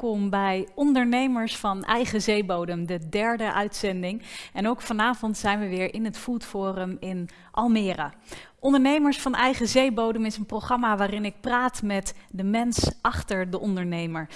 Welkom bij Ondernemers van Eigen Zeebodem, de derde uitzending. En ook vanavond zijn we weer in het Food Forum in Almere. Ondernemers van Eigen Zeebodem is een programma waarin ik praat met de mens achter de ondernemer.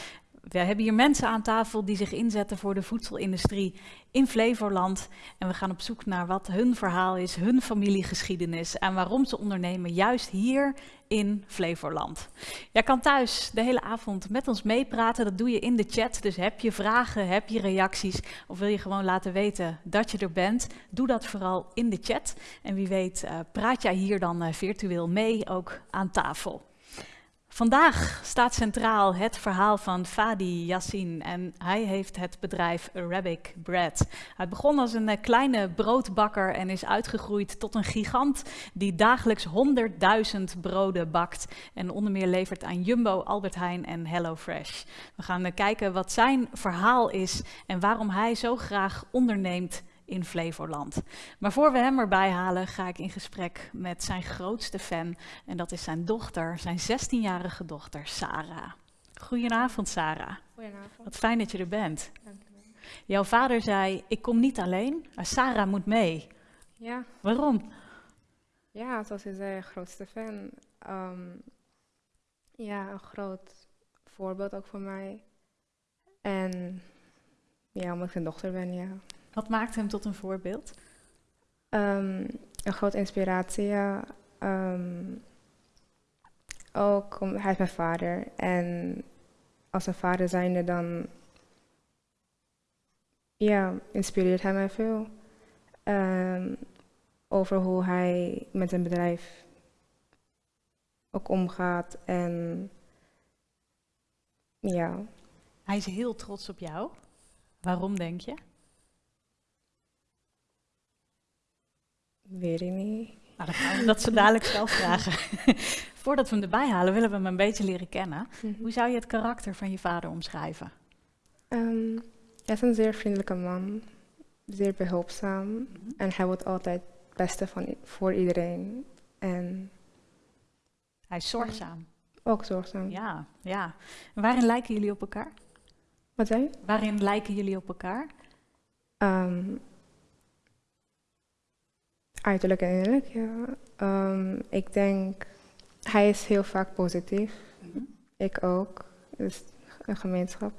We hebben hier mensen aan tafel die zich inzetten voor de voedselindustrie in Flevoland. En we gaan op zoek naar wat hun verhaal is, hun familiegeschiedenis en waarom ze ondernemen juist hier in Flevoland. Jij kan thuis de hele avond met ons meepraten, dat doe je in de chat. Dus heb je vragen, heb je reacties of wil je gewoon laten weten dat je er bent, doe dat vooral in de chat. En wie weet uh, praat jij hier dan uh, virtueel mee, ook aan tafel. Vandaag staat centraal het verhaal van Fadi Yassin en hij heeft het bedrijf Arabic Bread. Hij begon als een kleine broodbakker en is uitgegroeid tot een gigant die dagelijks 100.000 broden bakt en onder meer levert aan Jumbo, Albert Heijn en HelloFresh. We gaan kijken wat zijn verhaal is en waarom hij zo graag onderneemt in Flevoland. Maar voor we hem erbij halen, ga ik in gesprek met zijn grootste fan. En dat is zijn dochter, zijn 16-jarige dochter, Sarah. Goedenavond, Sarah. Goedenavond. Wat fijn dat je er bent. Dank je wel. Jouw vader zei, ik kom niet alleen, maar Sarah moet mee. Ja, Waarom? ja, zoals je zei, grootste fan. Ehm, ja, een groot voorbeeld ook voor mij. En ja, omdat ik zijn dochter ben, ja. Wat maakt hem tot een voorbeeld? Ehm, een grote inspiratie, ja. Ehm, ook, om, hij is mijn vader. En als een vader zijnde dan, ja, inspireert hij mij veel. Ehm, over hoe hij met zijn bedrijf ook omgaat. En ja, Hij is heel trots op jou. Waarom denk je? Weet ik niet. Nou, dan gaan we dat zo dadelijk zelf vragen. Voordat we hem erbij halen, willen we hem een beetje leren kennen. Hoe zou je het karakter van je vader omschrijven? Ehm, hij is een zeer vriendelijke man, zeer behulpzaam en hij wil altijd het beste van, voor iedereen. En Hij is zorgzaam. ook zorgzaam. Ja, ja. En waarin lijken jullie op elkaar? Wat zei je? Waarin lijken jullie op elkaar? Ehm, uiterlijk en innerlijk, ja. Ehm, ik denk, hij is heel vaak positief. Ik ook. Dus een gemeenschap.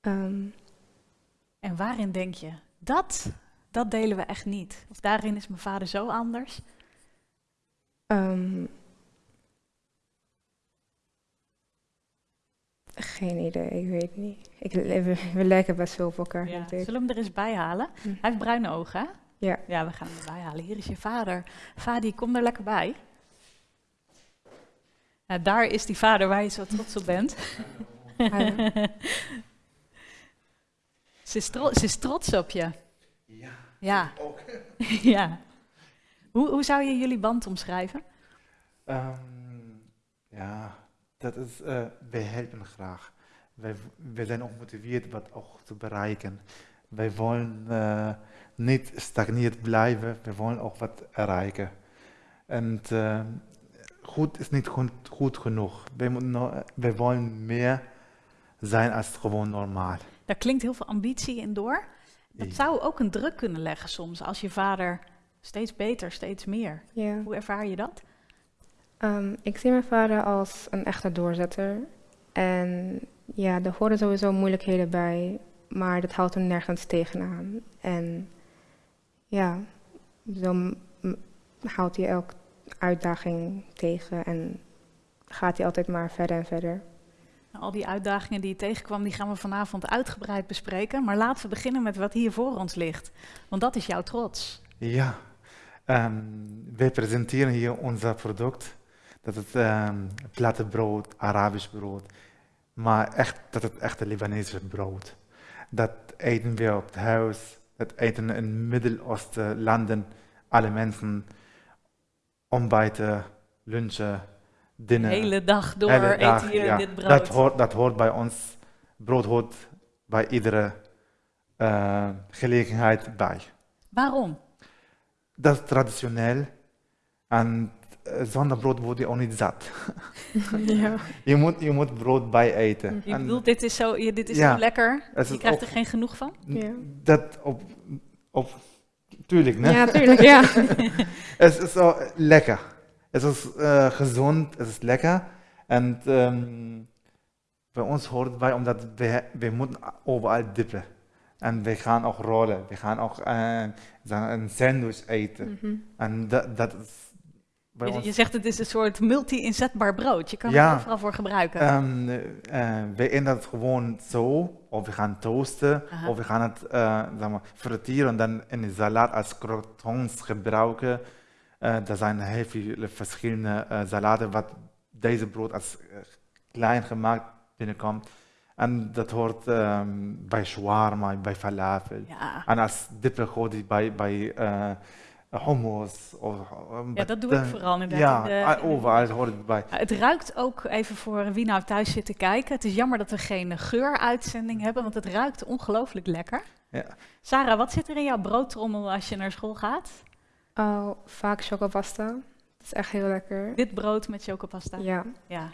Ehm, En waarin denk je, dat, dat delen we echt niet? Of daarin is mijn vader zo anders? ehm, geen idee, ik weet niet. Ik, we, we lijken best veel op elkaar. Ja. Zullen we hem er eens bij halen? Hm. Hij heeft bruine ogen, hè? Ja. Ja, we gaan hem erbij halen. Hier is je vader. Fadi, kom er lekker bij. Daar is die vader waar je zo trots op bent. Ze, is tro- ze is trots op je. Ja, Ja. ook. ja. Hoe, hoe zou je jullie band omschrijven? Ehm, ja, dat is, eh, wij helpen graag. Wij, wij zijn ook gemotiveerd wat ook te bereiken. Wij willen eh, niet stagneerd blijven, wij willen ook wat bereiken. En eh, goed is niet goed, goed genoeg. Wij, moeten nog- wij willen meer zijn als gewoon normaal. Daar klinkt heel veel ambitie in door. Dat Ja. zou ook een druk kunnen leggen soms als je vader steeds beter, steeds meer. Ja. Hoe ervaar je dat? Ehm, ik zie mijn vader als een echte doorzetter. En ja, er horen sowieso moeilijkheden bij, maar dat houdt hem nergens tegenaan. En ja, m- houdt hij elke uitdaging tegen en gaat hij altijd maar verder en verder. Nou, Al die uitdagingen die je tegenkwam, die gaan we vanavond uitgebreid bespreken. Maar laten we beginnen met wat hier voor ons ligt. Want dat is jouw trots. Ja, ehm, wij presenteren hier ons product. Dat is ehm platte brood, Arabisch brood. Maar echt, dat is echt een Libanese brood. Dat eten we op het huis. Dat eten in Midden-Oosten landen alle mensen. Ontbijten, lunchen, De dinner. hele dag door Hele dag, eten ja. dit brood. Dat hoort, dat hoort bij ons. Brood hoort bij iedere eh, gelegenheid bij. Waarom? Dat is traditioneel. En zonder brood word je ook niet zat. ja. Je moet, je moet brood bij eten. Je En bedoelt, dit is zo, ja, dit is Ja. zo lekker, je krijgt er geen genoeg van? Ja. Dat op, op tuurlijk, ne? Ja, tuurlijk. Ja. Het is zo lekker. Het is eh, gezond, het is lekker. En ehm, bij ons hoort bij, omdat we, we moeten overal dippen. En we gaan ook rollen. We gaan ook eh, een sandwich eten. Mhm. En dat, dat is Je, ons... je zegt het is een soort multi-inzetbaar brood, je kan Ja. het overal voor gebruiken. Ehm, eh, we eten het gewoon zo, of we gaan toasten, Aha. of we gaan het eh zeg maar, fritteren en dan in de salade als crotons gebruiken. Eh, er zijn heel veel verschillende salades wat deze brood als klein gemaakt binnenkomt. En dat hoort ehm, bij shawarma, bij falafel. ja. En als je bij, bij hummus. Of, ja, dat doe ik vooral inderdaad. Ja, in de- in de- overal hoort het bij. Het ruikt ook even voor wie nou thuis zit te kijken. Het is jammer dat we geen geuruitzending hebben, want het ruikt ongelooflijk lekker. Ja. Sarah, wat zit er in jouw broodtrommel als je naar school gaat? Oh, vaak chocopasta. Dat is echt heel lekker. Dit brood met chocopasta. Ja. Ja.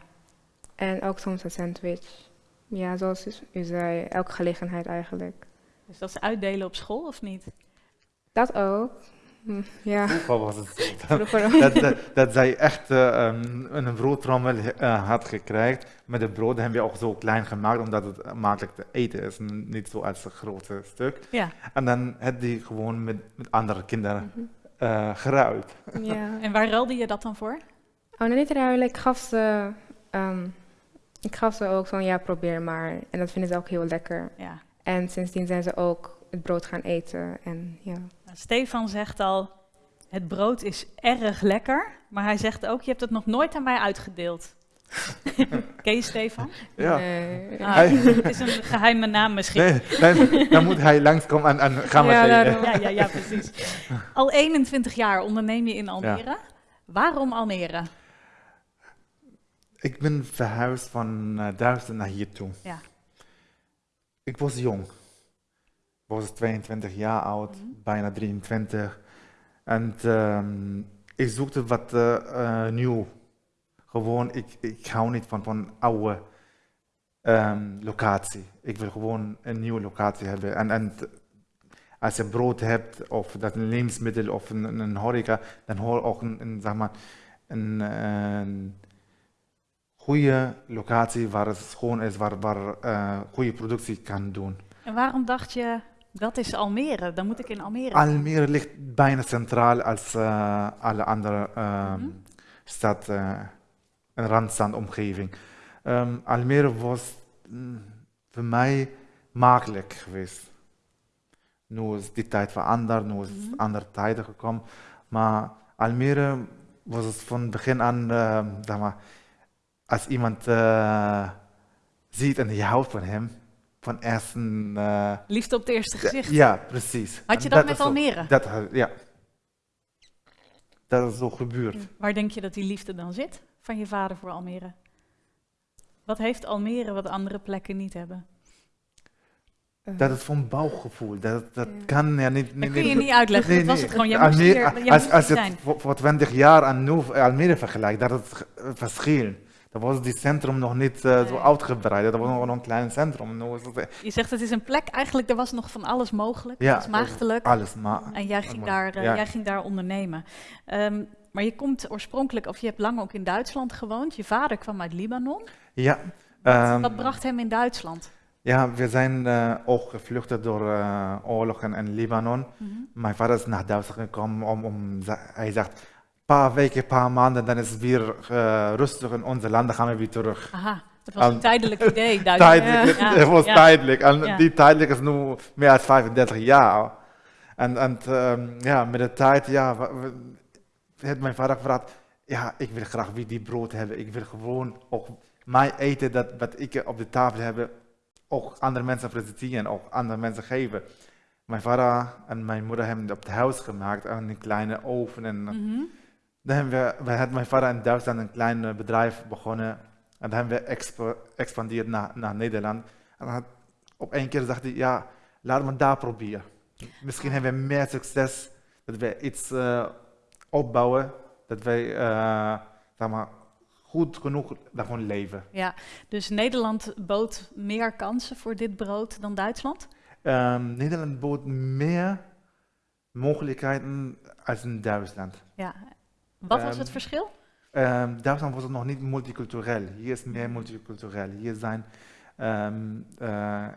En ook soms een sandwich. Ja, zoals u- u zei, elke gelegenheid eigenlijk. Dus dat is uitdelen op school of niet? Dat ook. Ja, Vroeger was het dat, dat, dat zij echt eh, um, een broodtrommel eh, had gekregen. Met de brood hebben we ook zo klein gemaakt, omdat het makkelijk te eten is. Niet zo als een grote stuk. Ja. En dan had die gewoon met, met andere kinderen eh geruild. Ja. En waar ruilde je dat dan voor? Oh, nee, niet ruilen. Ik gaf ze, ehm, ik gaf ze ook zo'n ja, probeer maar. En dat vinden ze ook heel lekker. Ja. En sindsdien zijn ze ook het brood gaan eten. En ja. Nou, Stefan zegt al, het brood is erg lekker. Maar hij zegt ook, je hebt het nog nooit aan mij uitgedeeld. Ken je Stefan? Ja. Nee. Ah, Hij- het is een geheime naam misschien. Nee, dan, dan moet hij langskomen en, en gaan we Ja, zeggen. Ja, ja, ja, precies. Al 21 jaar onderneem je in Almere. Waarom Almere? Ik ben verhuisd van uh, Duitsland naar hier toe. Ja. Ik was jong. Ik was 22 jaar oud, Mhm. bijna 23. En ehm, ik zoekte wat eh, eh, nieuw. Gewoon, ik, ik hou niet van, van oude ehm, locatie. Ik wil gewoon een nieuwe locatie hebben. En, en als je brood hebt, of dat een levensmiddel of een, een horeca, dan hoor ook een, een, zeg maar, een, een goede locatie waar het schoon is, waar, waar eh, goede productie kan doen. En waarom dacht je, dat is Almere, dan moet ik in Almere. Almere ligt bijna centraal als eh, alle andere ehm Mhm. stad, eh een randstandomgeving. Ehm Almere was mm, voor mij makkelijk geweest. Nu is die tijd veranderd, nu is Mhm. andere tijden gekomen. Maar Almere was het van begin aan, zeg maar, als iemand eh, ziet en je houdt van hem, van eerst een... eh, Liefde op het eerste gezicht. ja, precies. Had je dat met Almere? Dat, ja. Dat is zo gebeurd. Waar denk je dat die liefde dan zit van je vader voor Almere? Wat heeft Almere wat andere plekken niet hebben? Eh, Dat is van bouwgevoel. Dat, dat Ja. kan ja niet. Dat niet- kun je niet- niet uitleggen. nee, dat was het gewoon. Jij Almere- hier, als, moest als je zijn. het voor, voor 20 jaar aan nu Almere vergelijkt, dat is het verschil. Dat was die centrum nog niet eh, zo Nee. uitgebreid. Dat was nog een klein centrum. Nu is het, eh, Je zegt het is een plek, eigenlijk er was nog van alles mogelijk. Ja, was maagdelijk. alles. Maar En jij ging, daar, eh, ja. jij ging daar ondernemen. Ehm, maar je komt oorspronkelijk, of je hebt lang ook in Duitsland gewoond. Je vader kwam uit Libanon. ja. Wat, ehm, wat bracht hem in Duitsland? ja, we zijn eh, ook gevlucht door eh, oorlogen in Libanon. Mhm. Mijn vader is naar Duitsland gekomen om, om hij zegt, paar weken, paar maanden, dan is het weer eh, rustig in onze land, dan gaan we weer terug. Aha, dat was een tijdelijk idee. Tijdelijk, Ja, het was ja. tijdelijk. En Ja. die tijdelijk is nu meer dan 35 jaar. En, en ehm, ja, met de tijd, ja, heeft mijn vader gevraagd, ja, ik wil graag weer die brood hebben. Ik wil gewoon ook mijn eten, dat wat ik op de tafel heb, ook andere mensen presenteren, ook andere mensen geven. Mijn vader en mijn moeder hebben het op het huis gemaakt, en een kleine oven. En Mhm. Dan hebben we, we had mijn vader in Duitsland een klein eh, bedrijf begonnen. En dan hebben we expandeerd naar, naar Nederland. En dan had, op één keer dacht hij, ja, laten we daar proberen. Misschien hebben we meer succes, dat we iets eh, opbouwen, Dat wij, zeg maar, goed genoeg daarvan leven. Ja, dus Nederland bood meer kansen voor dit brood dan Duitsland? Ehm, Nederland bood meer mogelijkheden als in Duitsland. Ja. Wat was Ehm, het verschil? Ehm, Duitsland was het nog niet multicultureel. Hier is meer multicultureel. Hier zijn ehm, eh,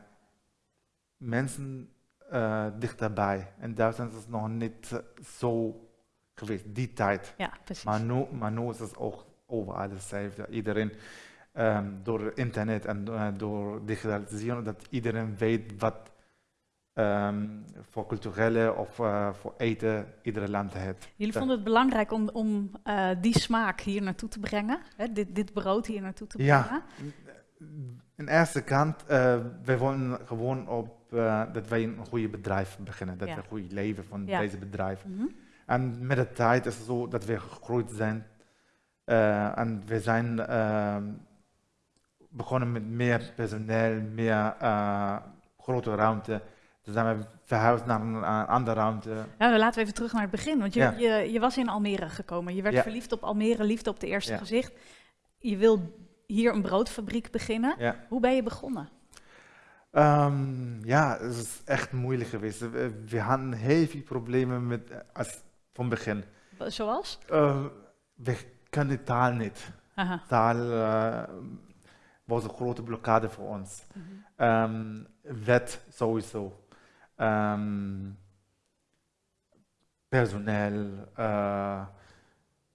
mensen eh, dichterbij. In Duitsland is het nog niet zo geweest, die tijd. Ja, precies. Maar nu, maar nu is het ook overal hetzelfde. Iedereen, door internet en eh, door digitalisering, dat iedereen weet wat ehm, voor culturele of eh, voor eten iedere land heeft. Jullie vonden het belangrijk om, om eh, die smaak hier naartoe te brengen, hè? Dit, dit brood hier naartoe te brengen. Ja, in eerste kant, eh wij willen gewoon op dat wij een goede bedrijf beginnen, dat Ja. we een goed leven van Ja. deze bedrijf. Mhm. En met de tijd is het zo dat we gegroeid zijn en we zijn ehm, begonnen met meer personeel, meer grote ruimte. Toen zijn we verhuisd naar een, andere ruimte. Laten we even terug naar het begin. Want je, Ja. je, je was in Almere gekomen. Je werd Ja. verliefd op Almere, liefde op de eerste Ja. gezicht. Je wil hier een broodfabriek beginnen. Hoe ben je begonnen? Ehm, ja, het is echt moeilijk geweest. We, we hadden heel veel problemen met, als, van begin. Zoals? Eh, we kunnen de taal niet. Aha. Taal eh, was een grote blokkade voor ons. Mhm. Ehm, wet sowieso. Ehm, personeel. eh,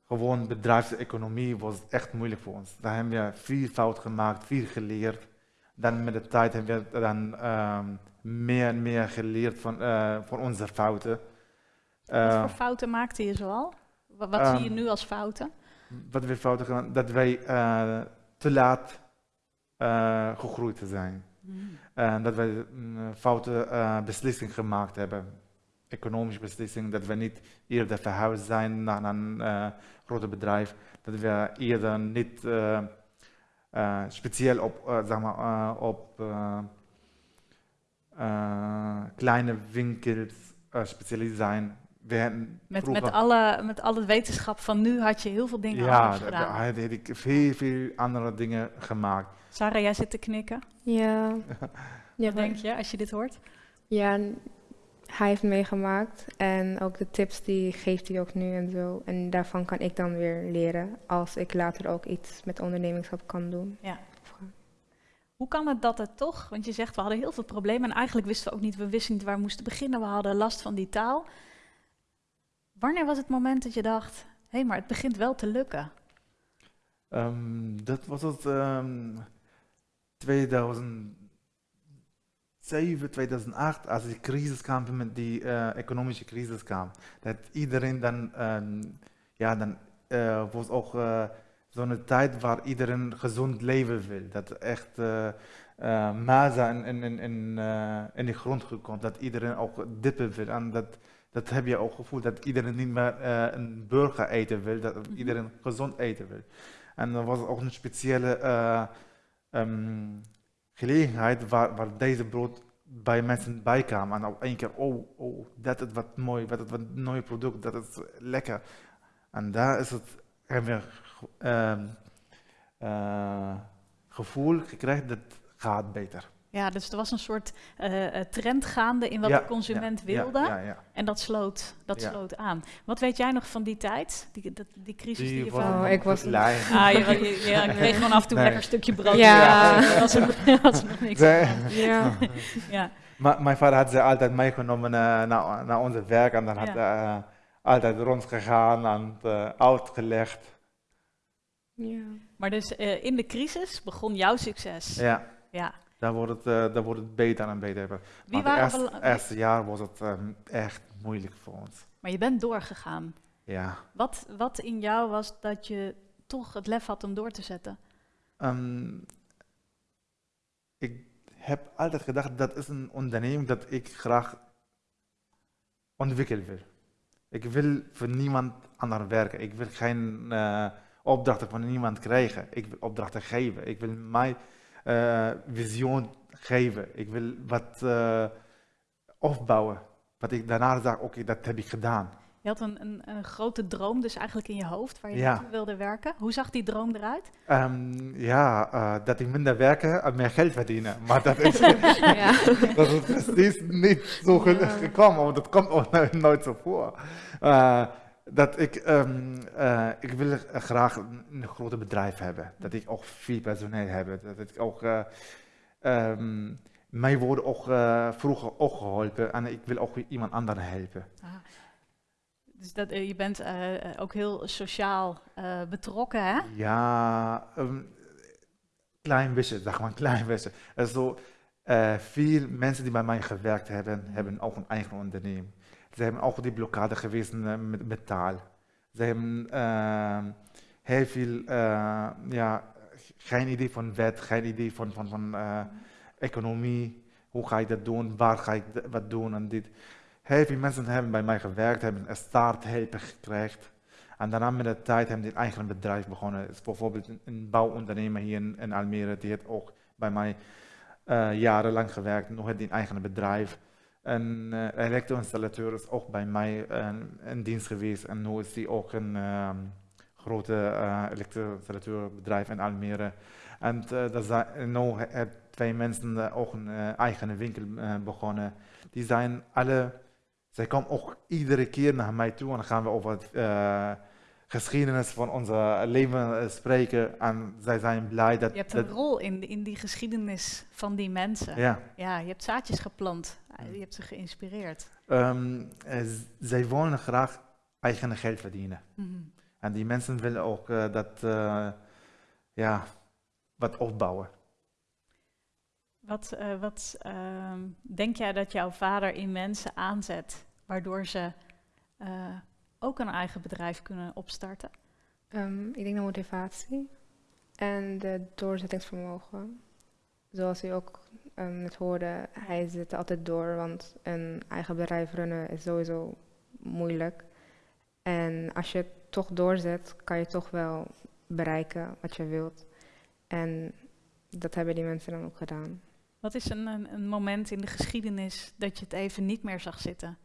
gewoon bedrijfseconomie was echt moeilijk voor ons. Daar hebben we veel fout gemaakt, veel geleerd. Dan met de tijd hebben we dan ehm, meer en meer geleerd van, eh, van onze fouten. Wat voor fouten maakte je zoal? Wa- Wat, zie je Ehm, nu als fouten? wat we fouten gedaan, dat wij eh, te laat gegroeid zijn. En dat wij een foute eh, beslissing gemaakt hebben. Economische beslissing, dat we niet eerder verhuisd zijn naar een eh groot bedrijf. Dat we eerder niet eh, eh, speciaal op, eh, zeg maar, eh, op eh, eh, kleine winkels uh, specialiseerd zijn. We hebben Met, vroeger- met, alle, met alle wetenschap van nu had je heel veel dingen ja, anders daar gedaan. heb ik veel, veel andere dingen gemaakt. Sarah, jij zit te knikken. Ja. ja, denk je als je dit hoort? Ja, hij heeft meegemaakt en ook de tips die geeft hij ook nu en zo. En daarvan kan ik dan weer leren als ik later ook iets met ondernemingschap kan doen. Ja. Hoe kan het dat het toch, want je zegt we hadden heel veel problemen en eigenlijk wisten we ook niet, we wisten niet waar we moesten beginnen, we hadden last van die taal. Wanneer was het moment dat je dacht, hé, maar het begint wel te lukken? Ehm, dat was het ehm 2007, 2008, als die crisis kwam, met die eh, economische crisis kwam. Dat iedereen dan, ehm, ja, dan eh, was ook eh, zo'n tijd waar iedereen gezond leven wil. Dat echt maza in, in, in, in de grond gekomen, dat iedereen ook dippen wil. En dat, dat heb je ook gevoeld, dat iedereen niet meer eh, een burger eten wil, dat Mhm. iedereen gezond eten wil. En er was ook een speciale eh, ehm, gelegenheid waar, waar deze brood bij mensen bij kwam. En op één keer, oh, oh, dat is wat mooi, dat is wat een mooi product, dat is lekker. En daar is het, hebben we eh, gevoel gekregen dat gaat beter. Ja, dus er was een soort eh, eh, trend gaande in wat Ja, de consument ja, wilde Ja, ja. en dat sloot, dat Ja. sloot aan. Wat weet jij nog van die tijd, die, dat, die crisis die, Die je was van... Oh, ik was-. Ah, je, je, je, je kreeg gewoon af en toe Nee. lekker een stukje brood. Ja. Ja, was er, was er nog niks. Ja. Ja. Ma- mijn vader had ze altijd meegenomen eh, naar, naar onze werk en dan had hij altijd rondgegaan en uh, uitgelegd. ja. Maar dus eh, in de crisis begon jouw succes. Ja, Ja. Daar wordt het, eh, daar wordt het beter en beter. Wie het eerste, jaar was het ehm, echt moeilijk voor ons. Maar je bent doorgegaan. Ja. Wat, wat in jou was dat je toch het lef had om door te zetten? Ehm, ik heb altijd gedacht dat is een onderneming dat ik graag ontwikkelen wil. Ik wil voor niemand anders werken. Ik wil geen eh, opdrachten van niemand krijgen. Ik wil opdrachten geven. Ik wil mijn eh, visioen geven. Ik wil wat eh, opbouwen. Wat ik daarna zeg, oké, dat heb ik gedaan. Je had een, een, een grote droom dus eigenlijk in je hoofd waar je Ja. naartoe wilde werken. Hoe zag die droom eruit? Ehm, ja, eh, dat ik minder werken en meer geld verdienen. Maar dat is, ja. dat is precies niet zo ge- Ja. gekomen, want dat komt ook no- nooit zo voor. Eh, dat ik, ehm, eh, ik wil graag een, een groot bedrijf hebben. Dat ik ook veel personeel heb. Dat ik ook, eh, ehm, mij worden ook eh, vroeger ook geholpen en ik wil ook iemand anderen helpen. Ah. Dus dat, eh, je bent eh, eh, ook heel sociaal eh, betrokken, hè? Ja, een klein beetje, zeg maar, klein beetje. Er zo, eh, veel mensen die bij mij gewerkt hebben, hebben ook een eigen onderneming. Ze hebben ook die blokkade geweest eh, met, met taal. Ze hebben eh, heel veel, eh, ja, geen idee van wet, geen idee van, van, van economie. Hoe ga ik dat doen? Waar ga ik wat doen? En dit. Heel veel mensen hebben bij mij gewerkt, hebben een starthulp gekregen. En daarna met de tijd hebben die een eigen bedrijf begonnen. Is bijvoorbeeld een, bouwondernemer hier in, Almere, die heeft ook bij mij jarenlang gewerkt, nog heeft een eigen bedrijf. Een eh, elektro-installateur is ook bij mij in dienst geweest en nu is hij ook een ehm, grote eh elektro-installateurbedrijf in Almere. En eh, nu hebben twee mensen ook een eigen winkel begonnen. Die zijn alle, zij komen ook iedere keer naar mij toe en dan gaan we over het geschiedenis van ons leven eh, spreken. En zij zijn blij dat... Je hebt een dat rol in, in die geschiedenis van die mensen. ja. Ja, je hebt zaadjes geplant. Je hebt ze geïnspireerd. Z- zij willen graag eigen geld verdienen. Mhm. En die mensen willen ook eh, dat, ja, wat opbouwen. Wat, wat ehm, denk jij dat jouw vader in mensen aanzet, waardoor ze ook een eigen bedrijf kunnen opstarten? Ehm, ik denk de motivatie en de doorzettingsvermogen. Zoals u ook ehm, net hoorde, hij zit altijd door, want een eigen bedrijf runnen is sowieso moeilijk. En als je het toch doorzet, kan je toch wel bereiken wat je wilt. En dat hebben die mensen dan ook gedaan. Wat is een, een, een moment in de geschiedenis dat je het even niet meer zag zitten?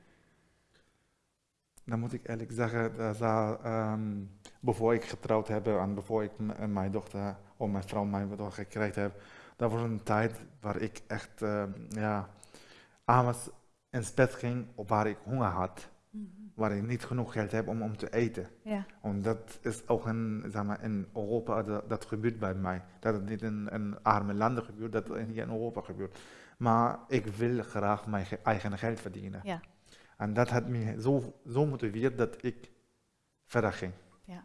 Dan moet ik eerlijk zeggen, dat za- ehm, voor ik getrouwd heb en voor ik en mijn dochter, of mijn vrouw mijn dochter gekregen heb, dat was een tijd waar ik echt, ehm, ja, avonds in bed ging op waar ik honger had, waar ik niet genoeg geld heb om, om te eten. Ja, En dat is ook in, zeg maar, in Europa, dat, dat gebeurt bij mij. Dat het niet in, in arme landen gebeurt, dat het hier in Europa gebeurt. Maar ik wil graag mijn ge- eigen geld verdienen. ja. En dat had me zo, zo motiveerd dat ik verder ging. Ja.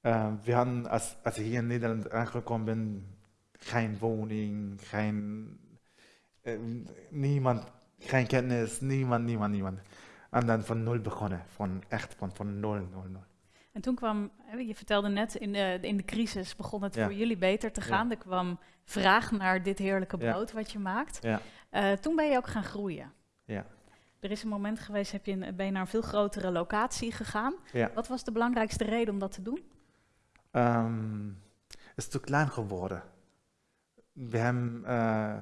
Eh, we hadden, als, als ik hier in Nederland aangekomen ben, geen woning, geen, eh, niemand, geen kennis, niemand, niemand, niemand. En dan van nul begonnen, van echt van, van nul, nul, nul. En toen kwam, je vertelde net, in de, in de crisis begon het Ja. voor jullie beter te gaan. Er kwam vraag naar dit heerlijke Ja. brood wat je maakt. Ja. Eh, toen ben je ook gaan groeien. Ja. Er is een moment geweest, heb je een, ben je naar een veel grotere locatie gegaan. Ja. Wat was de belangrijkste reden om dat te doen? Ehm, het is te klein geworden. We hebben, eh,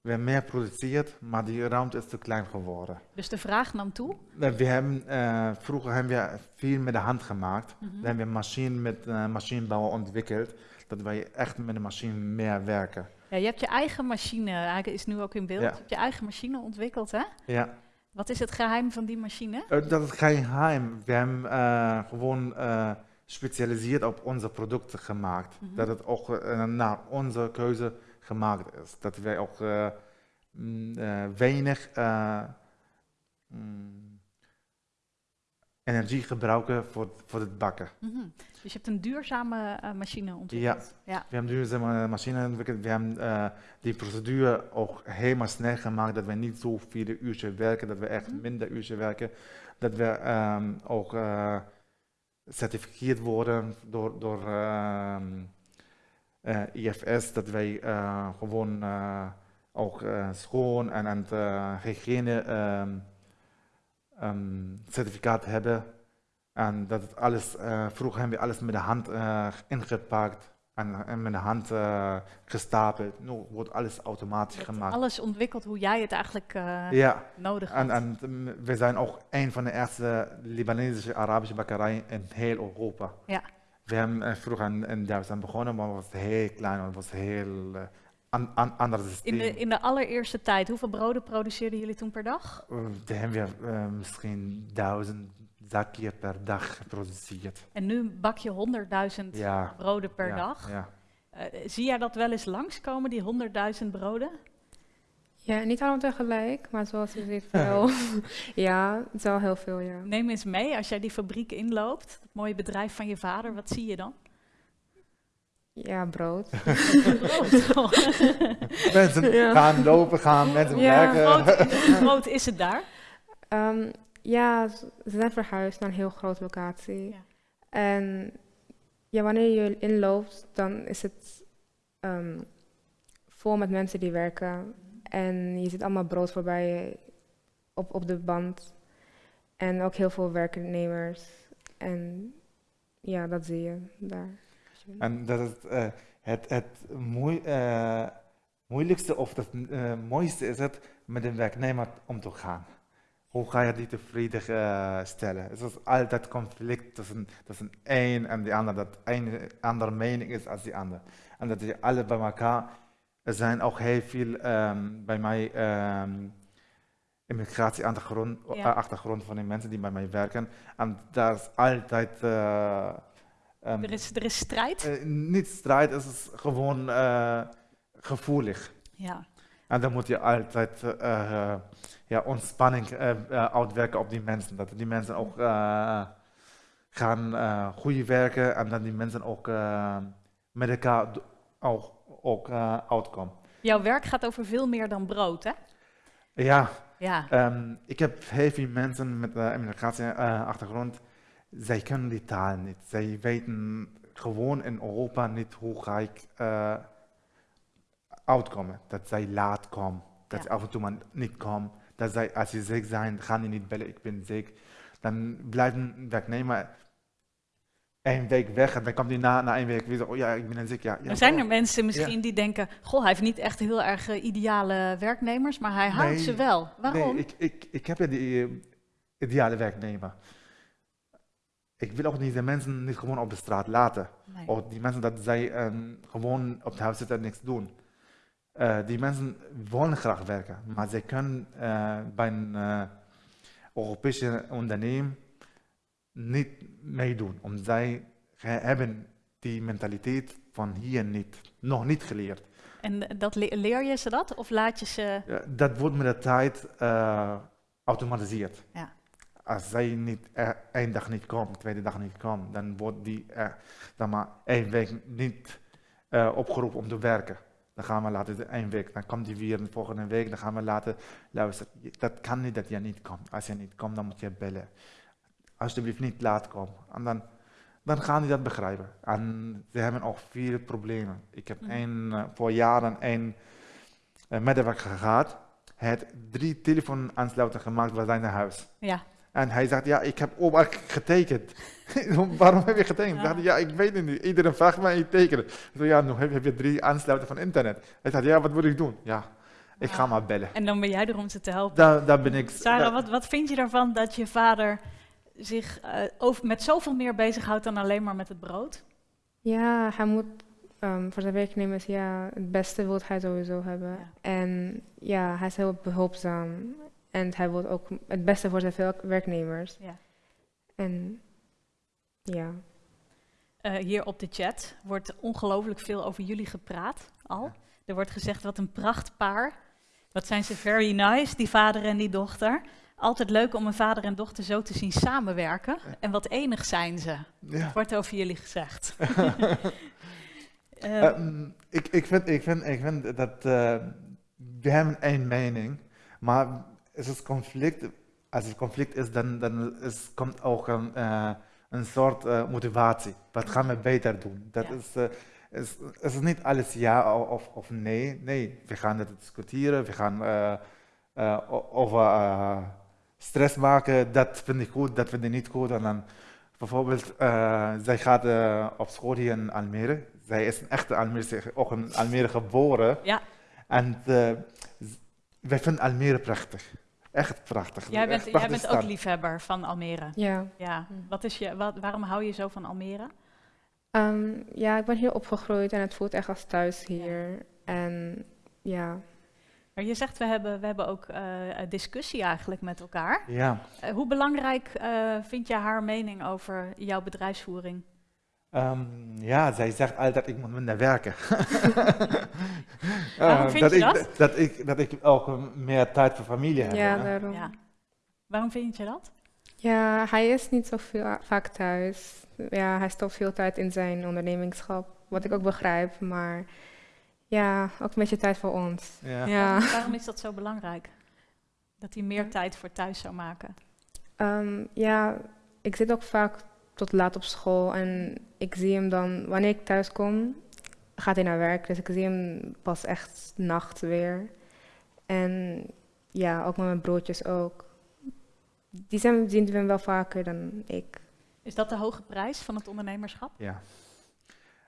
we hebben meer geproduceerd, maar die ruimte is te klein geworden. Dus de vraag nam toe. Eh, We hebben, eh, vroeger hebben we veel met de hand gemaakt. Mhm. Dan hebben we machine met uh, machinebouw ontwikkeld, dat wij echt met de machine meer werken. Ja, je hebt je eigen machine, hij is nu ook in beeld. Ja. Je hebt je eigen machine ontwikkeld, hè? Ja. Wat is het geheim van die machine? Eh, dat is geen geheim. We hebben eh, gewoon eh gespecialiseerd op onze producten gemaakt. Mhm. Dat het ook naar onze keuze gemaakt is. Dat wij ook mm, weinig mm, energie gebruiken voor, voor het bakken. Mhm. Dus je hebt een duurzame eh, machine ontwikkeld. Ja. We hebben duurzame machine ontwikkeld. We hebben eh, die procedure ook helemaal snel gemaakt. Dat we niet zo viele uurtjes werken. Dat we echt Mhm. minder uurtjes werken. Dat we ehm, ook eh certificeerd worden door, door ehm, eh, IFS. Dat wij eh, gewoon eh, ook eh, schoon en, en eh, hygiëne ehm, certificaat hebben. En dat het alles, eh, vroeger hebben we alles met de hand eh, ingepakt. en, en met de hand uh, gestapeld. Nu wordt alles automatisch gemaakt. Alles ontwikkeld hoe jij het eigenlijk ja. nodig hebt. En, en we zijn ook een van de eerste Libanesische Arabische bakkerijen in heel Europa. Ja. We hebben vroeger in, in Duitsland begonnen, maar het was heel klein, het was heel an, an, ander systeem. In de, in de allereerste tijd, hoeveel broden produceerden jullie toen per dag? Uh, dan hebben we misschien duizend zakje per dag geproduceerd. En nu bak je 100.000 ja. broden per ja. dag. Ja. Uh, zie jij dat wel eens langskomen, die 100.000 broden? Ja, niet allemaal tegelijk, maar zoals je ziet wel. ja, het is wel heel veel, ja. Neem eens mee, als jij die fabriek inloopt, het mooie bedrijf van je vader, wat zie je dan? Ja, brood. mensen ja. gaan lopen, gaan mensen ja, werken. Groot, groot is het daar? Um, ja, ze zijn verhuisd naar een heel grote locatie. Ja. En ja, wanneer je inloopt, dan is het um, vol met mensen die werken. En je ziet allemaal brood voorbij op, op de band. En ook heel veel werknemers. En ja, dat zie je daar. En dat is uh, het, het moe, uh, moeilijkste of het uh, mooiste is het met een werknemer om te gaan. Hoe ga je die tevreden stellen? Het is altijd conflict tussen, tussen een en de ander, dat een andere mening is als die ander. En dat je alle bij elkaar, er zijn ook heel veel um, bij mij um, immigratieachtergrond Ja. achtergrond van die mensen die bij mij werken. En daar is altijd Um, Er is, er is strijd? uh, niet strijd, het is gewoon uh, gevoelig. Ja. En dan moet je altijd uh, ja, ontspanning uitwerken op die mensen. Dat die mensen ook gaan goed werken en dat die mensen ook met elkaar ook, ook uitkomen. Jouw werk gaat over veel meer dan brood, hè? Ja, Ja. um, ik heb heel veel mensen met een immigrantieachtergrond zij kunnen die taal niet. Zij weten gewoon in Europa niet hoe ik uh, uitkomen. Dat zij laat komen, dat Ja. ze af en toe maar niet komen. Dat zij, als ze ziek zijn, gaan die niet bellen, ik ben ziek. Dan blijft een werknemer één week weg en dan komt hij na, na één week weer zo, oh ja, ik ben ziek. Ja, ja, Er zijn er oh. mensen misschien die denken, goh, hij heeft niet echt heel erg uh, ideale werknemers, maar hij houdt Nee, ze wel. Waarom? Nee, ik, ik, ik heb ja die uh, ideale werknemer. Ik wil ook deze mensen niet gewoon op de straat laten. Nee. Of die mensen dat zij um, gewoon op het huis zitten en niks doen. Uh, die mensen willen graag werken, maar zij kunnen uh, bij een uh, Europese onderneming niet meedoen. Omdat zij hebben die mentaliteit van hier niet, nog niet geleerd. En dat le leer je ze dat of laat je ze... dat wordt met de tijd automatiseerd. Ja. Als zij niet er, één dag niet komt, tweede dag niet komt, dan wordt die er, dan maar één week niet uh, opgeroepen om te werken. Dan gaan we laten één week, dan komt die weer de volgende week, dan gaan we laten luisteren. Dat kan niet dat je niet komt. Als je niet komt, dan moet je bellen. Alsjeblieft niet laat komen. En dan, dan gaan die dat begrijpen. En ze hebben ook veel problemen. Ik heb een, uh, voor jaren een uh, medewerker gehad. Hij had drie telefoonaansluitingen gemaakt bij zijn huis. Ja. En hij zegt, ja, ik heb ook getekend. Waarom heb je getekend? Ja. Ik dacht, ja, ik weet het niet. Iedereen vraagt mij, ik teken het. Ik zei, ja, nu heb, heb je drie aansluiten van internet. Hij zegt, ja, wat moet ik doen? Ja, ik ga Ah. maar bellen. En dan ben jij er om ze te helpen. Daar, daar ben ik... Sarah, wat, wat vind je daarvan dat je vader zich eh, over, met zoveel meer bezighoudt dan alleen maar met het brood? Ja, hij moet ehm, voor zijn werknemers, ja, het beste wil hij sowieso hebben. Ja. En ja, hij is heel behulpzaam. En hij wil ook het beste voor zijn veel- werknemers. Ja. En ja, Eh, hier op de chat wordt ongelooflijk veel over jullie gepraat al. Ja. Er wordt gezegd, wat een prachtpaar. Wat zijn ze very nice, die vader en die dochter. Altijd leuk om een vader en dochter zo te zien samenwerken. En wat enig zijn ze, Ja. wordt over jullie gezegd. Eh, Ehm, ik, ik, vind, ik, vind, ik vind dat eh, we hebben één mening, maar als het conflict, als het conflict is, dan, dan is, komt ook een, een soort motivatie. Wat gaan we beter doen? Dat Ja. is, is, is niet alles ja of, of nee. Nee, we gaan het discussiëren, we gaan over eh, stress maken. Dat vind ik goed, dat vind ik niet goed. En dan bijvoorbeeld, eh, zij gaat op school hier in Almere. zij is een echte Almere, ook in Almere geboren. Ja. En wij vinden Almere prachtig. Echt prachtig. Jij bent, jij bent ook liefhebber van Almere. Ja. Ja. Hm. Wat is je, wat, waarom hou je zo van Almere? Ehm, ja, ik ben hier opgegroeid en het voelt echt als thuis hier. En ja, Maar je zegt, we hebben, we hebben ook eh, discussie eigenlijk met elkaar. Ja. Eh, hoe belangrijk eh, vind je haar mening over jouw bedrijfsvoering? Ehm, ja, zij zegt altijd, ik moet minder werken. Waarom Eh, vind je ik, dat? Dat ik, dat ik ook meer tijd voor familie heb. ja, hè. daarom. Ja. Waarom vind je dat? Ja, hij is niet zo veel, vaak thuis. Ja, hij stopt veel tijd in zijn ondernemingschap, wat ik ook begrijp. Maar ja, ook een beetje tijd voor ons. Ja. Ja. Waarom, waarom is dat zo belangrijk? Dat hij meer tijd voor thuis zou maken? Ehm, ja, ik zit ook vaak tot laat op school en ik zie hem dan, wanneer ik thuis kom, gaat hij naar werk. Dus ik zie hem pas echt nacht weer. En ja, ook met mijn broertjes ook. Die zijn, zien we hem wel vaker dan ik. Is dat de hoge prijs van het ondernemerschap? Ja.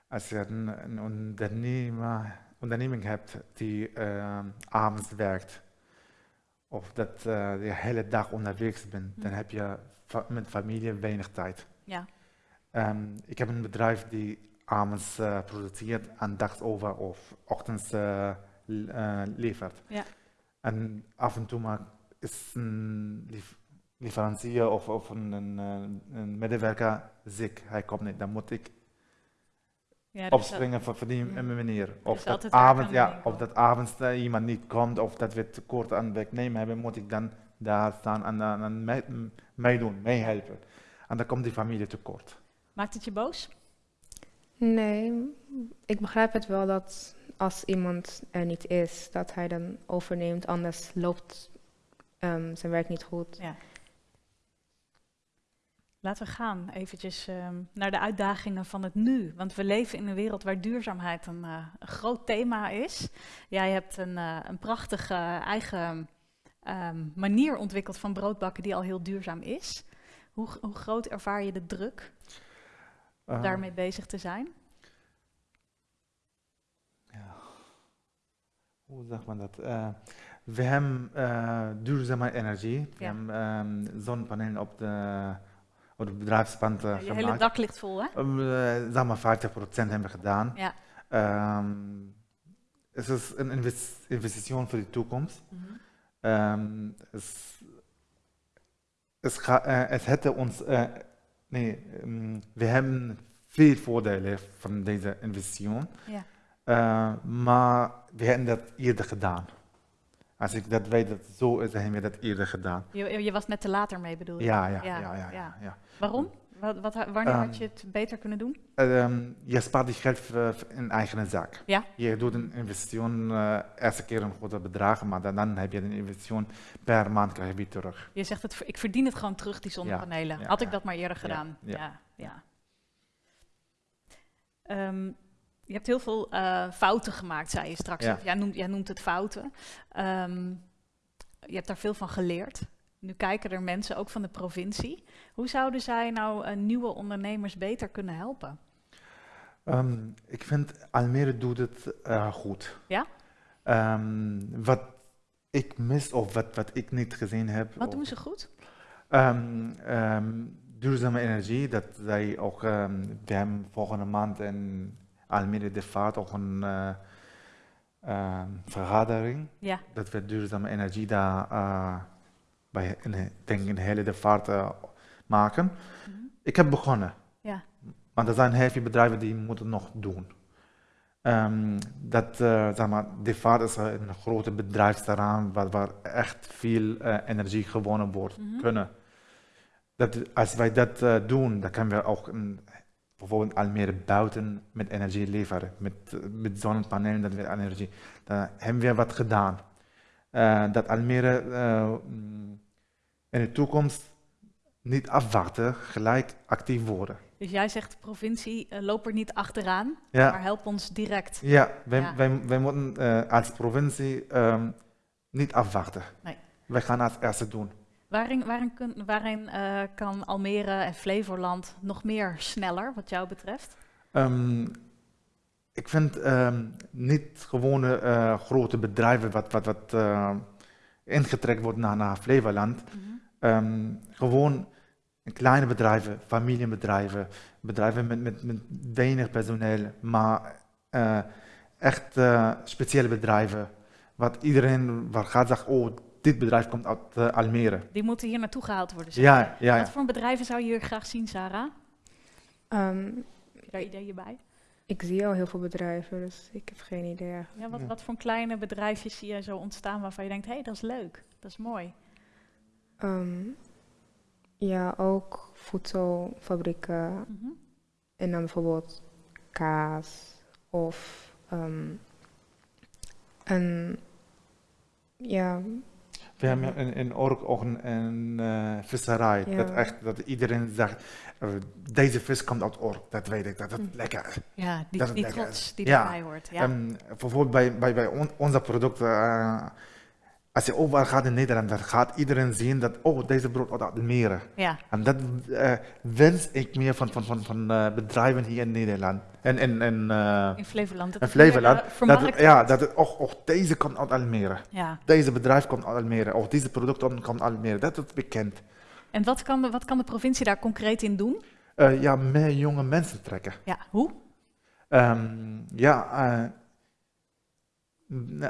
Als je een, een ondernemer, onderneming hebt die eh, avonds werkt, of dat eh, je de hele dag onderwegs bent, dan Mhm. heb je fa- met familie weinig tijd. Ja. Ehm, ik heb een bedrijf die avonds eh, produceert en dags over of ochtends eh, eh, levert. Ja. En af en toe maar is een leverancier of, of een, een, een medewerker ziek, hij komt niet, dan moet ik ja opspringen voor, voor die Ja. manier. Of dat, avond, ja, of dat avonds iemand niet komt of dat we tekort aan werknemer hebben, moet ik dan daar staan en, en, en mee- meedoen, meehelpen. En dan komt die familie tekort. Maakt het je boos? Nee, ik begrijp het wel dat als iemand er niet is, dat hij dan overneemt. Anders loopt ehm, zijn werk niet goed. Ja. Laten we gaan eventjes ehm, naar de uitdagingen van het nu. Want we leven in een wereld waar duurzaamheid een, eh, een groot thema is. Jij hebt een, eh, een prachtige eigen ehm, manier ontwikkeld van broodbakken die al heel duurzaam is. Hoe, hoe groot ervaar je de druk om Eh, daarmee bezig te zijn? ja. Hoe zegt man dat? Eh, we hebben eh, duurzame energie. We Ja. hebben ehm, zonnepanelen op de, op de bedrijfspand eh, je hele dak ligt vol, hè? Zeg maar 50% hebben we gedaan. Ja. Ehm, het is een invest- investering voor de toekomst. Mhm. Ehm, es, es, eh, het hätte ons, eh, nee, ehm, we hebben veel voordelen van deze investering, Ja. Eh, maar we hebben dat eerder gedaan. Als ik dat weet dat zo is, dan hebben we dat eerder gedaan. Je, je was net te later mee, bedoel je? Ja. ja. ja, ja. Waarom? Wat, wat, wanneer had Ehm, je het beter kunnen doen? Ehm, je spaart die geld voor in eigen zaak. Ja. Je doet een investering, eh eerste keer een grote bedrag, maar dan, dan heb je een investering per maand krijg je weer terug. Je zegt, het, ik verdien het gewoon terug, die zonnepanelen. ja, Had ik dat maar eerder gedaan? ja, Ja. Ehm, je hebt heel veel eh, fouten gemaakt, zei je straks. Ja. Jij, noemt, jij noemt het fouten. Je hebt daar veel van geleerd. Nu kijken er mensen, ook van de provincie. Hoe zouden zij nou eh, nieuwe ondernemers beter kunnen helpen? Ehm, ik vind Almere doet het eh, goed. Ja? Ehm, wat ik mis of wat, wat ik niet gezien heb. Wat doen ze goed? Ehm, duurzame energie, dat zij ook, we hebben volgende maand in Almere de Vaart ook een eh, vergadering. Ja. Dat we duurzame energie daar bij, de- denk de hele de Vaart eh, maken. Mhm. Ik heb begonnen. Ja. Maar er zijn heel veel bedrijven die moeten nog doen. Ehm, dat, eh, zeg maar, de vaart is een grote bedrijfsterrein waar, waar echt veel eh, energie gewonnen wordt Mhm. kunnen. Dat, als wij dat eh, doen, dan kunnen we ook een, bijvoorbeeld Almere buiten met energie leveren. Met, eh, met zonnepanelen, dat we energie. Dan hebben we wat gedaan. Eh, dat Almere eh, in de toekomst niet afwachten, gelijk actief worden. Dus jij zegt, de provincie, eh, loop er niet achteraan, Ja. maar help ons direct. Ja, wij, Ja. wij, wij moeten als provincie ehm, niet afwachten. Nee. Wij gaan als eerste doen. Waarin, waarin, kun- waarin kan Almere en Flevoland nog meer sneller, wat jou betreft? Ehm, ik vind ehm, niet gewone eh, grote bedrijven wat, wat, wat uh, ingetrekt wordt naar, naar Flevoland. Mhm. Ehm, gewoon kleine bedrijven, familiebedrijven, bedrijven met, met, met weinig personeel, maar eh, echt eh, speciale bedrijven. Wat iedereen waar gaat zegt, oh, dit bedrijf komt uit eh, Almere. Die moeten hier naartoe gehaald worden. zeg Ja, ja, ja. Wat voor bedrijven zou je hier graag zien, Sarah? Ehm, Heb je daar ideeën bij? Ik zie al heel veel bedrijven, dus ik heb geen idee eigenlijk. Ja, wat, Ja. wat voor kleine bedrijfjes zie je zo ontstaan waarvan je denkt, hé, hey, dat is leuk, dat is mooi. Ehm, ja, ook voedselfabrieken Mhm. en dan bijvoorbeeld kaas of ehm, een, ja, We hebben in, in Ork ook een, een eh, visserij. Ja. Dat, echt, dat iedereen zegt, eh, deze vis komt uit Ork. Dat weet ik, dat is Hm. lekker. Ja, die, Dat die trots die erbij hoort. Ja. Ehm, bijvoorbeeld bij, bij, bij on- onze producten, eh, als je overal gaat in Nederland, dan gaat iedereen zien dat, oh, deze brood uit Almere. ja. En dat eh, wens ik meer van, van, van, van eh, bedrijven hier in Nederland. En, en, en, eh, in Flevoland. Dat in Flevoland. Dat, het- ja, dat het, oh, oh, deze komt uit Almere. ja. Deze bedrijf komt uit Almere. Of deze product komt uit Almere. Dat is bekend. En wat kan, de, wat kan de provincie daar concreet in doen? Ja, meer jonge mensen trekken. Ja, hoe? Ehm, ja,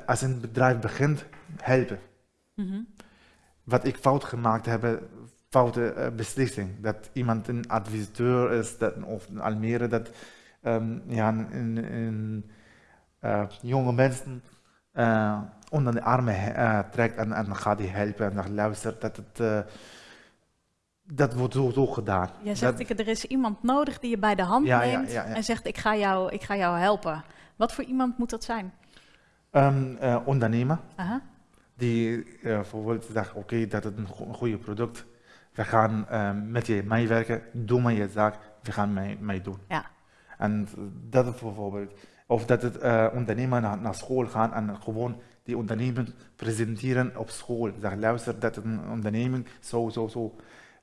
als een bedrijf begint, helpen. Mhm. Wat ik fout gemaakt heb, foute eh, beslissing. Dat iemand een adviseur is, dat, of in Almere, dat ehm, ja, een, een- een, eh, jonge mensen eh, onder de armen trekt en, en gaat die helpen en dan luistert. Dat, het, dat wordt zo, zo gedaan. Jij zegt, Dat- ik, er is iemand nodig die je bij de hand ja, neemt ja, ja. en zegt, ik ga, jou, ik ga jou helpen. Wat voor iemand moet dat zijn? Ehm, eh, ondernemer Aha. die eh, bijvoorbeeld zegt, oké, dat is een, go- een goede product. We gaan eh, met je meewerken, doe maar je zaak, we gaan mee, mee doen. Ja. En dat is bijvoorbeeld, of dat het eh, ondernemer naar, naar school gaan en gewoon die onderneming presenteren op school. Zeg, luister, dat is een onderneming, zo, zo, zo.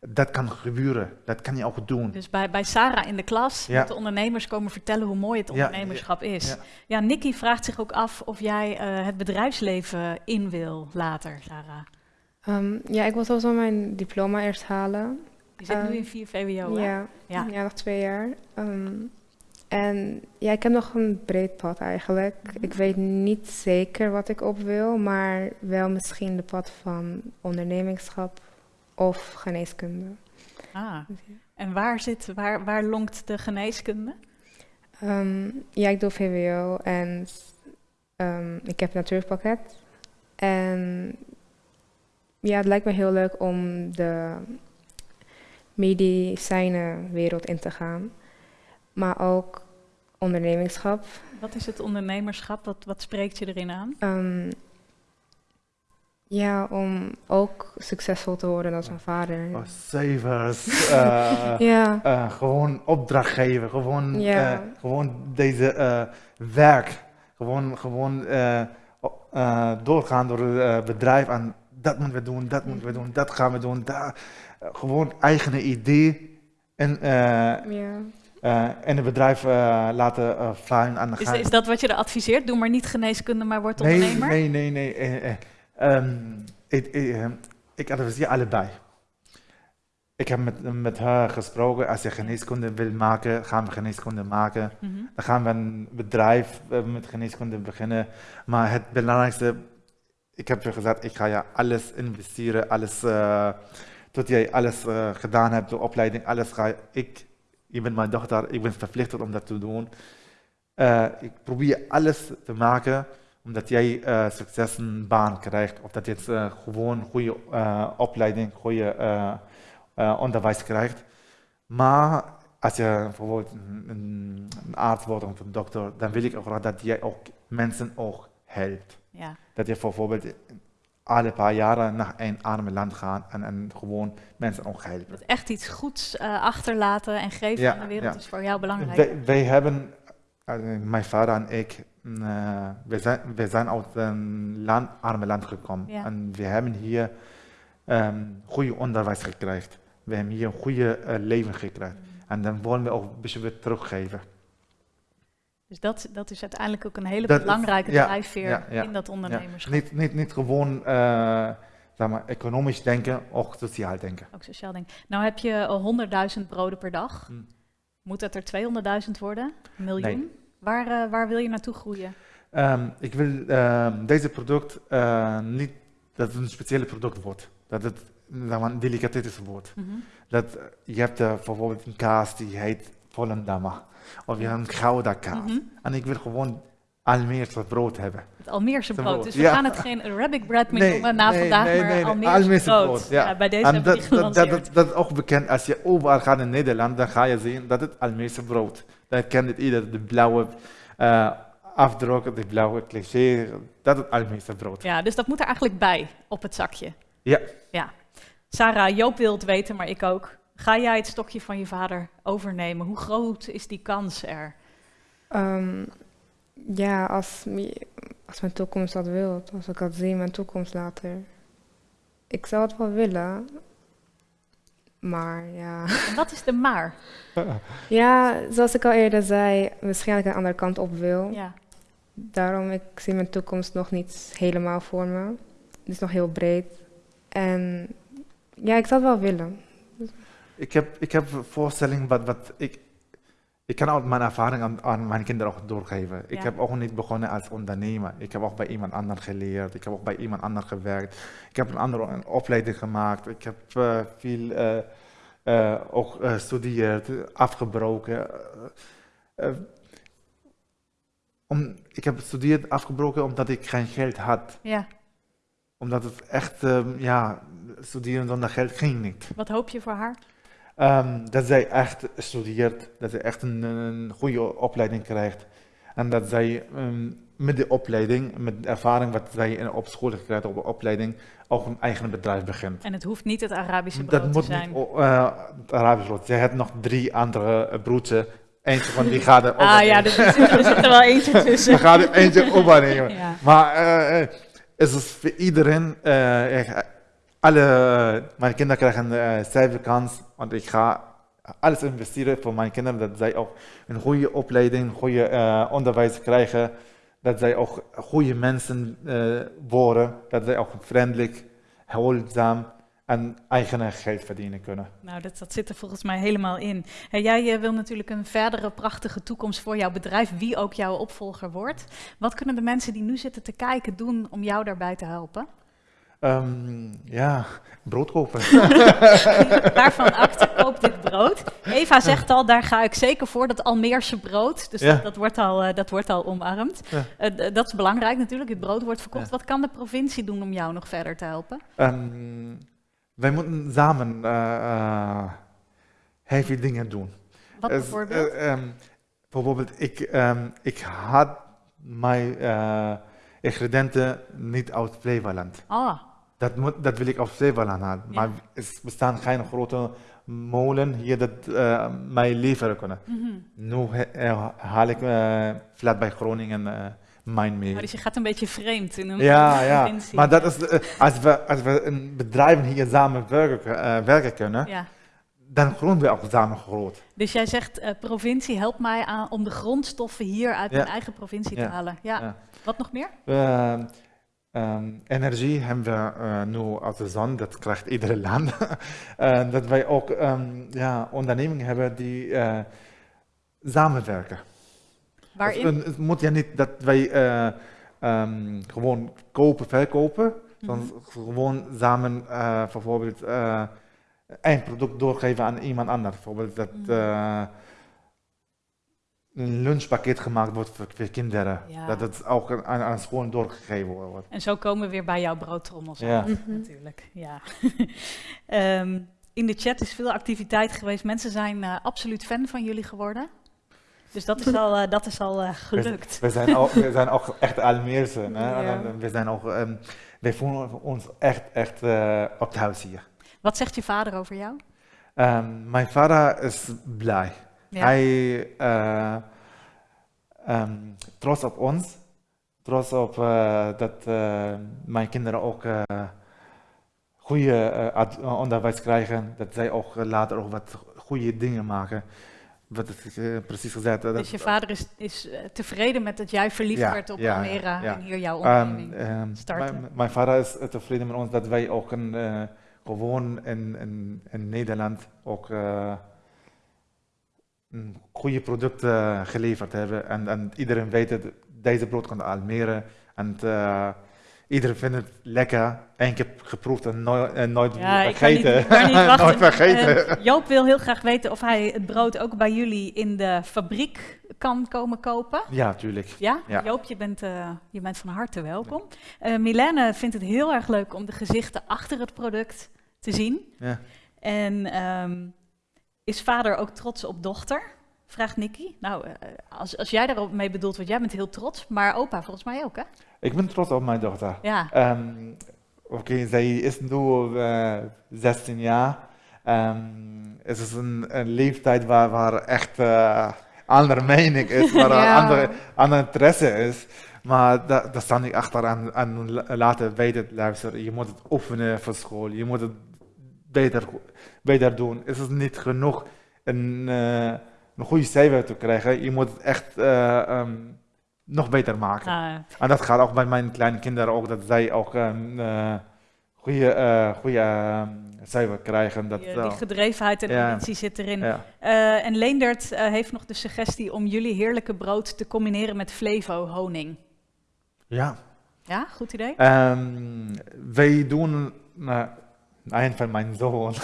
Dat kan gebeuren, dat kan je ook doen. Dus bij, bij Sarah in de klas Ja. moeten ondernemers komen vertellen hoe mooi het Ja, ondernemerschap is. ja. Ja, Nicky vraagt zich ook af of jij eh, het bedrijfsleven in wil later, Sarah. Ehm, ja, ik wil sowieso mijn diploma eerst halen. Je zit nu in 4 VWO, hè? ja, Ja. ja. nog twee jaar. Ehm, en ja, ik heb nog een breed pad eigenlijk. Mhm. Ik weet niet zeker wat ik op wil, maar wel misschien de pad van ondernemingschap of geneeskunde. Ah. Dus ja. En waar, zit, waar, waar lonkt de geneeskunde? Ehm, ja, ik doe VWO en ehm, ik heb een natuurpakket. En ja, het lijkt me heel leuk om de medicijnenwereld in te gaan. Maar ook ondernemingschap. Wat is het ondernemerschap? Wat, wat spreekt je erin aan? Ehm, ja, om ook succesvol te worden als mijn vader. Oh, cijfers, eh, Ja, eh, gewoon opdracht geven, gewoon, Ja. eh, gewoon deze eh, werk, gewoon, gewoon eh, eh, doorgaan door het bedrijf en dat moeten we doen, dat moeten we doen, dat gaan we doen, daar, gewoon eigen idee eh, ja. eh, in het bedrijf laten uh, vliegen en dan Is, gaan- is dat wat je er adviseert? Doe maar niet geneeskunde, maar word Nee, ondernemer? nee, nee, nee. eh, eh, ehm, ik, ik, eh, ik adviseer allebei. Ik heb met, met haar gesproken, als je geneeskunde wil maken, gaan we geneeskunde maken. Mhm. Dan gaan we een bedrijf eh, met geneeskunde beginnen. Maar het belangrijkste, ik heb je gezegd, ik ga je alles investeren, alles, eh, tot jij alles eh, gedaan hebt, de opleiding, alles ga je- ik, je bent mijn dochter, ik ben verplicht om dat te doen. Ik probeer alles te maken, omdat jij eh, succes een baan krijgt, of dat je eh, gewoon goede eh, opleiding, goede onderwijs krijgt. Maar als je bijvoorbeeld een, een, arts wordt of een dokter, dan wil ik ook graag dat jij ook mensen ook helpt. Ja. Dat je bijvoorbeeld alle paar jaren naar een arme land gaat en, en gewoon mensen ook helpen. Dat echt iets goeds achterlaten en geven Ja, aan de wereld ja. is voor jou belangrijk. Wij, wij hebben, mijn vader en ik, eh, we, zijn, zijn uit een land, arme land gekomen. Ja. En we hebben hier ehm goede onderwijs gekregen. We hebben hier een goede eh, leven gekregen. En dan willen we ook een beetje weer teruggeven. Dus dat, dat is uiteindelijk ook een hele Dat is- belangrijke ja, drijfveer ja, ja, in dat Ja, ondernemerschap. niet, niet, niet gewoon eh, zeg maar, economisch denken, ook sociaal denken. Ook sociaal denk. Nou heb je al 100.000 broden per dag. Hmm. Moet dat er 200.000 worden? Een miljoen? Nee. Waar, eh, waar wil je naartoe groeien? Ehm, ik wil ehm, deze product eh, niet dat het een speciale product wordt. Dat het een delicatesse wordt. Mhm. Dat, eh, je hebt bijvoorbeeld een kaas die heet Volendammer. Of je hebt een Gouda kaas. Mhm. En ik wil gewoon Almeerse brood hebben. Het Almeerse brood. brood, Dus we ja. gaan het geen Arabic bread meer Nee, noemen na nee, vandaag, nee, maar Almeerse, Almeerse brood. brood, ja. bij deze En dat, dat, dat, dat, dat is ook bekend. Als je overal gaat in Nederland, dan ga je zien dat het Almeerse brood. Dan kent het ieder. De blauwe eh afdruk, de blauwe cliché. Dat is Almeerse brood. Ja, dus dat moet er eigenlijk bij op het zakje. Ja. ja. Sarah, Joop wil het weten, maar ik ook. Ga jij het stokje van je vader overnemen? Hoe groot is die kans er? Ehm, ja, als, als mijn toekomst dat wil, als ik dat zie in mijn toekomst later. Ik zou het wel willen, maar ja. En wat is de maar? Ja, zoals ik al eerder zei, waarschijnlijk een andere kant op wil. Ja. Daarom, ik zie mijn toekomst nog niet helemaal voor me. Het is nog heel breed. En ja, ik zou het wel willen. Ik heb, ik heb een voorstelling wat, wat ik... Ik kan ook mijn ervaring aan, aan mijn kinderen ook doorgeven. Ik heb ook niet begonnen als ondernemer. Ik heb ook bij iemand anders geleerd. Ik heb ook bij iemand anders gewerkt. Ik heb een andere een opleiding gemaakt. Ik heb eh, veel eh, ook gestudeerd, afgebroken. Om, ik heb gestudeerd, afgebroken omdat ik geen geld had. ja. Omdat het echt, ehm, ja, studeren zonder geld ging niet. Wat hoop je voor haar? Ehm, dat zij echt studeert, dat zij echt een, een goede opleiding krijgt. En dat zij ehm, met de opleiding, met de ervaring wat zij in- op school krijgt, op de opleiding, ook een eigen bedrijf begint. En het hoeft niet het Arabische brood Dat te moet zijn. niet eh, het Arabisch brood. Zij heeft nog drie andere eh, broertjes. Eentje van die gaat er ah ja, er zit, er er wel eentje We tussen. gaan er eentje op. Ja. Maar eh, eh, het is voor iedereen, alle, mijn kinderen krijgen een uh, kans, want ik ga alles investeren voor mijn kinderen, dat zij ook een goede opleiding, goede eh, onderwijs krijgen, dat zij ook goede mensen eh, worden, dat zij ook vriendelijk, hulpzaam en eigen geld verdienen kunnen. Nou, dat, dat zit er volgens mij helemaal in. Hey, jij eh, wil natuurlijk een verdere prachtige toekomst voor jouw bedrijf, wie ook jouw opvolger wordt. Wat kunnen de mensen die nu zitten te kijken doen om jou daarbij te helpen? Ehm, ja, brood kopen. Waarvan acte koop dit brood? Eva zegt al, daar ga ik zeker voor, dat Almeerse brood. Dus Ja. dat, dat, wordt al, eh, dat wordt al omarmd. Ja. Eh, dat is belangrijk natuurlijk, het brood wordt verkocht. Ja. Wat kan de provincie doen om jou nog verder te helpen? Ehm, wij moeten samen eh, eh, heel veel dingen doen. Wat Es- bijvoorbeeld? eh, ehm, bijvoorbeeld, ik, ik had mijn eh, ingrediënten niet uit Flevoland. Ah, Dat, moet, dat wil ik uit Flevoland halen. Ja. Maar er bestaan geen grote molen hier dat eh, mij leveren kunnen. mhm. Nu eh, haal ik vlak bij Groningen eh mijn mee. Oh, dus je gaat een beetje vreemd in een Ja. Maar dat is, als, we, als we in bedrijven hier samen werken, werken kunnen, Ja. dan groeien we ook samen groot. Dus jij zegt, provincie, help mij aan, om de grondstoffen hier uit mijn eigen provincie te Ja. halen. Ja. Ja. Wat nog meer? Ehm, energie hebben we eh, nu uit de zon, dat krijgt iedere land. Eh, dat wij ook ehm, ja, ondernemingen hebben die eh, samenwerken. Waarin? Het, het moet ja niet dat wij ehm, gewoon kopen, verkopen, Mhm. dan gewoon samen bijvoorbeeld een product doorgeven aan iemand anders. Bijvoorbeeld dat eh, een lunchpakket gemaakt wordt voor, voor kinderen. Ja. Dat het ook aan, aan school doorgegeven wordt. En zo komen we weer bij jouw broodtrommels Ja. aan, Mhm. natuurlijk. Ja. Ehm, in de chat is veel activiteit geweest. Mensen zijn eh, absoluut fan van jullie geworden. Dus dat is al, eh, dat is al eh, gelukt. We zijn ook, we zijn ook echt Almeerse. hè. Ja. En, We zijn ook, ehm, wij voelen ons echt, echt eh, op het huis hier. Wat zegt je vader over jou? Ehm, mijn vader is blij. Ja. Hij uh, um, trots op ons. Trots op uh, dat uh, mijn kinderen ook goede onderwijs krijgen. Dat zij ook later ook wat goede dingen maken. wat is eh, precies gezegd? Dus je vader is, is eh, tevreden met dat jij verliefd Ja, werd op ja, Almere ja. en hier jouw Ehm, onderneming. ehm, starten. mijn, vader is eh, tevreden met ons dat wij ook een, eh, gewoon in, in, in Nederland ook eh, een goede producten geleverd hebben. En, en iedereen weet het, deze brood komt uit Almere. En eh, iedereen vindt het lekker. Eén keer geproefd en, nooit en nooit ja, weer ik kan niet, vergeten. ik kan niet nooit vergeten. Eh, Joop wil heel graag weten of hij het brood ook bij jullie in de fabriek kan komen kopen. ja, tuurlijk. Ja, Ja. Joop, je bent, eh, je bent van harte welkom. Eh Milene vindt het heel erg leuk om de gezichten achter het product te zien. Ja. En ehm, is vader ook trots op dochter? Vraagt Nicky. Nou, eh, als, als jij daarop mee bedoelt, want jij bent heel trots, maar opa volgens mij ook, hè? Ik ben trots op mijn dochter. Ja, Ehm, Oké, zij is nu eh 16 jaar. Ehm, het is een, een leeftijd waar, waar echt eh andere mening is, waar Ja. andere, andere interesse is. Maar da- daar sta ik achter en, en la- laten weten, luister, je moet het oefenen voor school, je moet het beter, beter doen. Het is niet genoeg een, eh, een goede cijfer te krijgen, je moet het echt eh, ehm, nog beter maken. nou, En dat gaat ook bij mijn kleine kinderen ook, dat zij ook een eh, goede, goede ehm, cijfer krijgen. Dat, die, die gedrevenheid en Ja. ambitie zit erin. ja. En Leendert heeft nog de suggestie om jullie heerlijke brood te combineren met Flevo honing. ja. Ja, goed idee. Ehm, wij doen, een van mijn zoon,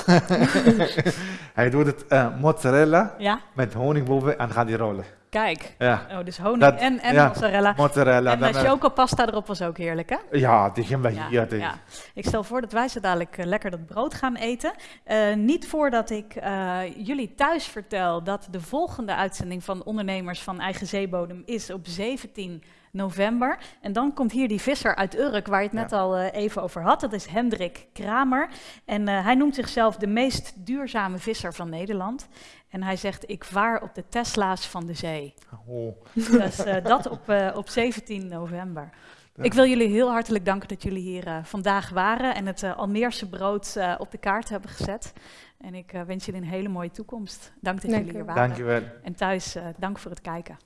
hij doet het eh, mozzarella Ja, met honing boven en gaat die rollen. kijk. Ja, Oh, dus honing Dat- en, en ja. mozzarella. mozzarella. En dan, uh, eh, chocopasta erop was ook heerlijk, hè? ja, die gaan wij Ja, hier ja. Ik stel voor dat wij zo dadelijk eh, lekker dat brood gaan eten. Niet voordat ik jullie thuis vertel dat de volgende uitzending van Ondernemers van Eigen Zeebodem is op 17 november. En dan komt hier die visser uit Urk, waar je het net Ja. al eh, even over had. Dat is Hendrik Kramer. En eh, hij noemt zichzelf de meest duurzame visser van Nederland. En hij zegt, ik vaar op de Tesla's van de zee. Oh, Dus eh, dat op, eh, op 17 november. Ik wil jullie heel hartelijk danken dat jullie hier vandaag waren en het Almeerse brood eh, op de kaart hebben gezet. En ik wens jullie een hele mooie toekomst. Dank dat Dank jullie hier wel. waren. dankjewel. En thuis, eh, dank voor het kijken.